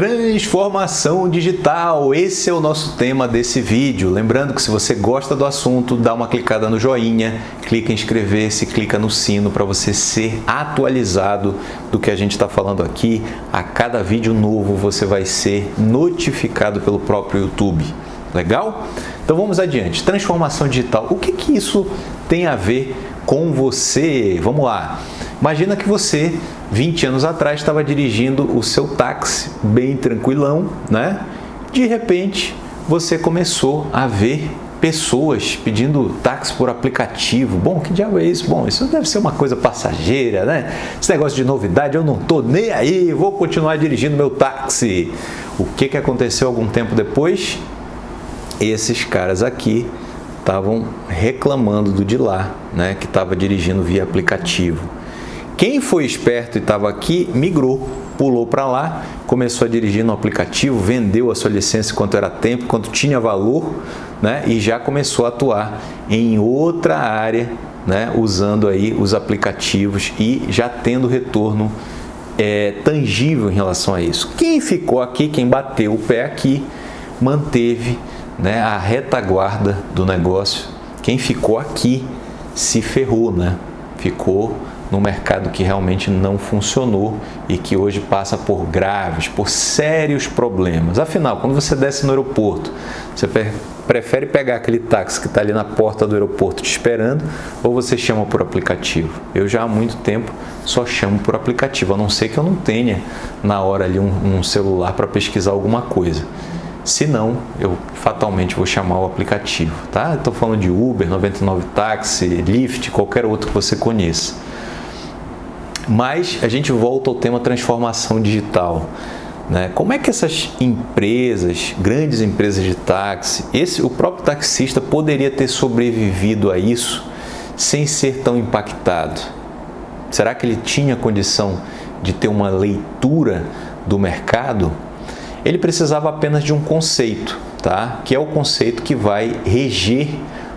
Transformação digital, esse é o nosso tema desse vídeo. Lembrando que se você gosta do assunto, dá uma clicada no joinha, clica em inscrever-se, clica no sino para você ser atualizado do que a gente está falando aqui. A cada vídeo novo você vai ser notificado pelo próprio YouTube. Legal? Então vamos adiante. Transformação digital, o que, que isso tem a ver com você? Vamos lá. Imagina que você 20 anos atrás estava dirigindo o seu táxi bem tranquilão, né? De repente, você começou a ver pessoas pedindo táxi por aplicativo. Bom, que diabo é isso? Bom, isso deve ser uma coisa passageira, né? Esse negócio de novidade, eu não tô nem aí, vou continuar dirigindo meu táxi. O que, que aconteceu algum tempo depois? Esses caras aqui estavam reclamando do de lá, né? Que estava dirigindo via aplicativo. Quem foi esperto e estava aqui, migrou, pulou para lá, começou a dirigir no aplicativo, vendeu a sua licença enquanto era tempo, quanto tinha valor, né? e já começou a atuar em outra área, né? usando aí os aplicativos e já tendo retorno é, tangível em relação a isso. Quem ficou aqui, quem bateu o pé aqui, manteve né, a retaguarda do negócio. Quem ficou aqui se ferrou, né? ficou no mercado que realmente não funcionou e que hoje passa por graves, por sérios problemas. Afinal, quando você desce no aeroporto, você prefere pegar aquele táxi que está ali na porta do aeroporto te esperando ou você chama por aplicativo? Eu já há muito tempo só chamo por aplicativo, a não ser que eu não tenha na hora ali um, um celular para pesquisar alguma coisa. Se não, eu fatalmente vou chamar o aplicativo, tá? Estou falando de Uber, 99 Táxi, Lyft, qualquer outro que você conheça. Mas a gente volta ao tema transformação digital. Né? Como é que essas empresas, grandes empresas de táxi, esse, o próprio taxista poderia ter sobrevivido a isso sem ser tão impactado? Será que ele tinha condição de ter uma leitura do mercado? Ele precisava apenas de um conceito, tá? que é o conceito que vai reger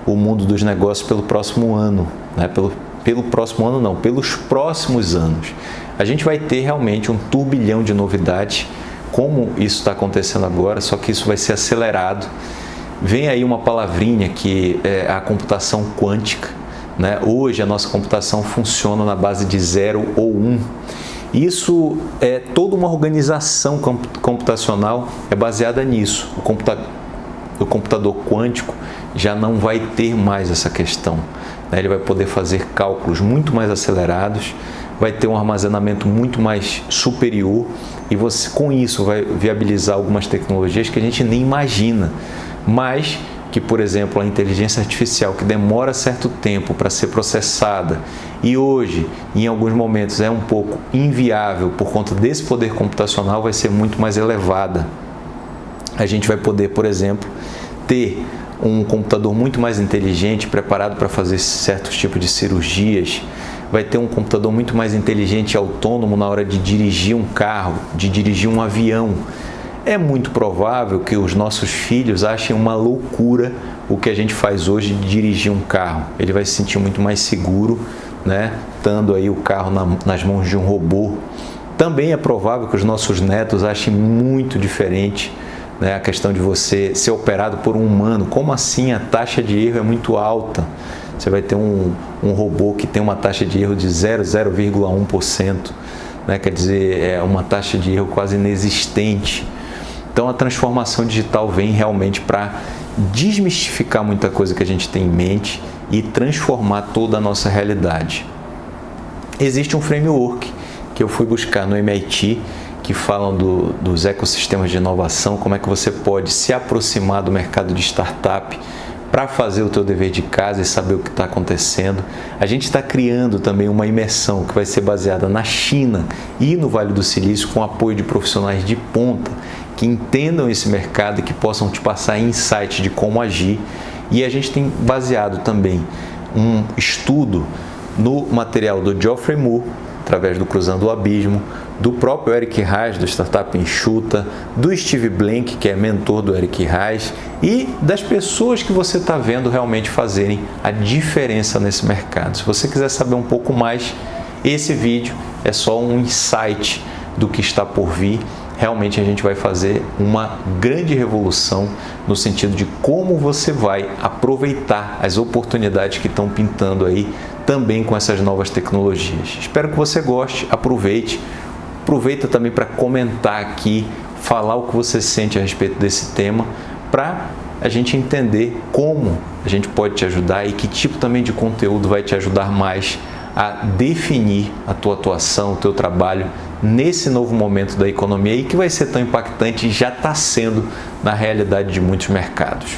o mundo dos negócios pelo próximo ano, né? pelo, pelo próximo ano não, pelos próximos anos. A gente vai ter realmente um turbilhão de novidades, como isso está acontecendo agora, só que isso vai ser acelerado. Vem aí uma palavrinha que é a computação quântica. Né? Hoje a nossa computação funciona na base de 0 ou 1. Um. Isso é toda uma organização computacional é baseada nisso. O, computa o computador quântico já não vai ter mais essa questão. Né? Ele vai poder fazer cálculos muito mais acelerados, vai ter um armazenamento muito mais superior e você com isso vai viabilizar algumas tecnologias que a gente nem imagina, mas que, por exemplo, a inteligência artificial que demora certo tempo para ser processada e hoje, em alguns momentos, é um pouco inviável por conta desse poder computacional, vai ser muito mais elevada. A gente vai poder, por exemplo, ter um computador muito mais inteligente, preparado para fazer certos tipos de cirurgias, vai ter um computador muito mais inteligente e autônomo na hora de dirigir um carro, de dirigir um avião. É muito provável que os nossos filhos achem uma loucura o que a gente faz hoje de dirigir um carro. Ele vai se sentir muito mais seguro, né, estando aí o carro na, nas mãos de um robô. Também é provável que os nossos netos achem muito diferente né, a questão de você ser operado por um humano. Como assim a taxa de erro é muito alta? Você vai ter um, um robô que tem uma taxa de erro de 0,1%, né, quer dizer, é uma taxa de erro quase inexistente. Então a transformação digital vem realmente para desmistificar muita coisa que a gente tem em mente e transformar toda a nossa realidade. Existe um framework que eu fui buscar no MIT que falam do, dos ecossistemas de inovação, como é que você pode se aproximar do mercado de startup para fazer o teu dever de casa e saber o que está acontecendo. A gente está criando também uma imersão que vai ser baseada na China e no Vale do Silício com apoio de profissionais de ponta que entendam esse mercado e que possam te passar insights de como agir. E a gente tem baseado também um estudo no material do Geoffrey Moore, através do Cruzando o Abismo, do próprio Eric Reis, do Startup Enxuta, do Steve Blank, que é mentor do Eric Reis, e das pessoas que você está vendo realmente fazerem a diferença nesse mercado. Se você quiser saber um pouco mais, esse vídeo é só um insight do que está por vir realmente a gente vai fazer uma grande revolução no sentido de como você vai aproveitar as oportunidades que estão pintando aí também com essas novas tecnologias. Espero que você goste, aproveite. Aproveita também para comentar aqui, falar o que você sente a respeito desse tema, para a gente entender como a gente pode te ajudar e que tipo também de conteúdo vai te ajudar mais a definir a tua atuação, o teu trabalho nesse novo momento da economia e que vai ser tão impactante e já está sendo na realidade de muitos mercados.